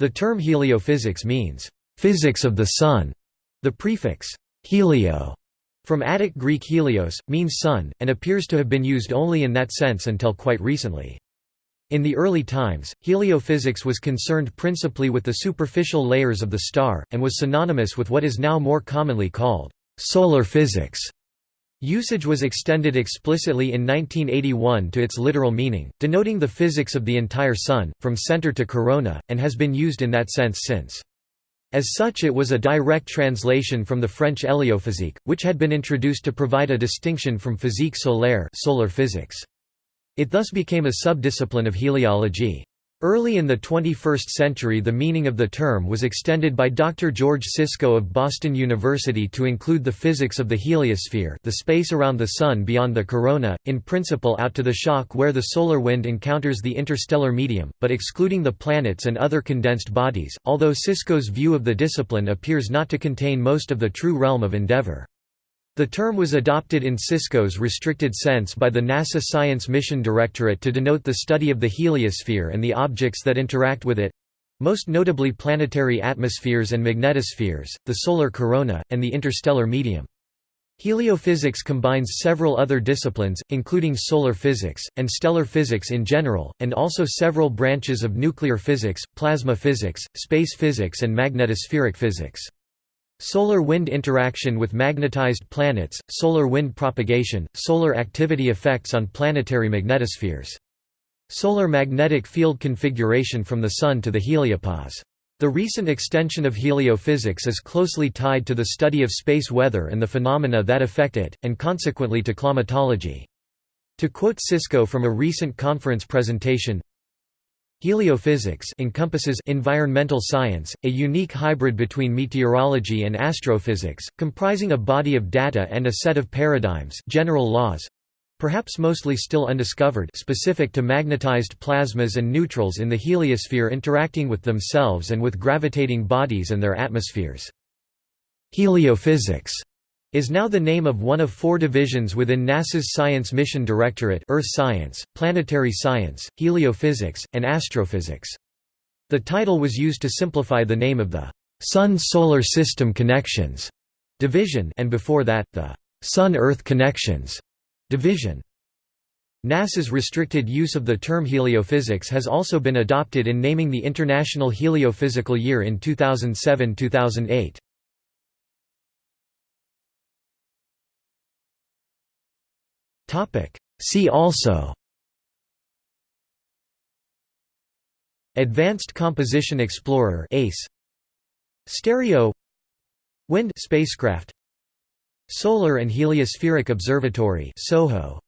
The term heliophysics means, "...physics of the Sun". The prefix, helio, from Attic Greek helios, means sun, and appears to have been used only in that sense until quite recently. In the early times, heliophysics was concerned principally with the superficial layers of the star, and was synonymous with what is now more commonly called solar physics. Usage was extended explicitly in 1981 to its literal meaning, denoting the physics of the entire Sun, from center to corona, and has been used in that sense since. As such it was a direct translation from the French héliophysique, which had been introduced to provide a distinction from physique solaire solar physics. It thus became a subdiscipline of heliology. Early in the 21st century the meaning of the term was extended by Dr. George Siscoe of Boston University to include the physics of the heliosphere the space around the Sun beyond the corona, in principle out to the shock where the solar wind encounters the interstellar medium, but excluding the planets and other condensed bodies, although Siscoe's view of the discipline appears not to contain most of the true realm of endeavor. The term was adopted in Siscoe's restricted sense by the NASA Science Mission Directorate to denote the study of the heliosphere and the objects that interact with it—most notably planetary atmospheres and magnetospheres, the solar corona, and the interstellar medium. Heliophysics combines several other disciplines, including solar physics, and stellar physics in general, and also several branches of nuclear physics, plasma physics, space physics and magnetospheric physics. Solar wind interaction with magnetized planets, solar wind propagation, solar activity effects on planetary magnetospheres. Solar magnetic field configuration from the Sun to the heliopause. The recent extension of heliophysics is closely tied to the study of space weather and the phenomena that affect it, and consequently to climatology. To quote Siscoe from a recent conference presentation, Heliophysics encompasses environmental science, a unique hybrid between meteorology and astrophysics, comprising a body of data and a set of paradigms general laws, perhaps mostly still undiscovered specific to magnetized plasmas and neutrals in the heliosphere interacting with themselves and with gravitating bodies and their atmospheres. Heliophysics is now the name of one of four divisions within NASA's Science Mission Directorate Earth Science, Planetary Science, Heliophysics, and Astrophysics. The title was used to simplify the name of the Sun-Solar System Connections division and before that, the Sun-Earth Connections division. NASA's restricted use of the term heliophysics has also been adopted in naming the International Heliophysical Year in 2007–2008. See also. Advanced Composition Explorer ACE. Stereo. Wind spacecraft. Solar and Heliospheric Observatory SOHO.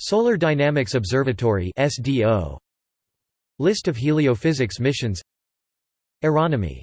Solar Dynamics Observatory SDO List of heliophysics missions. Aeronomy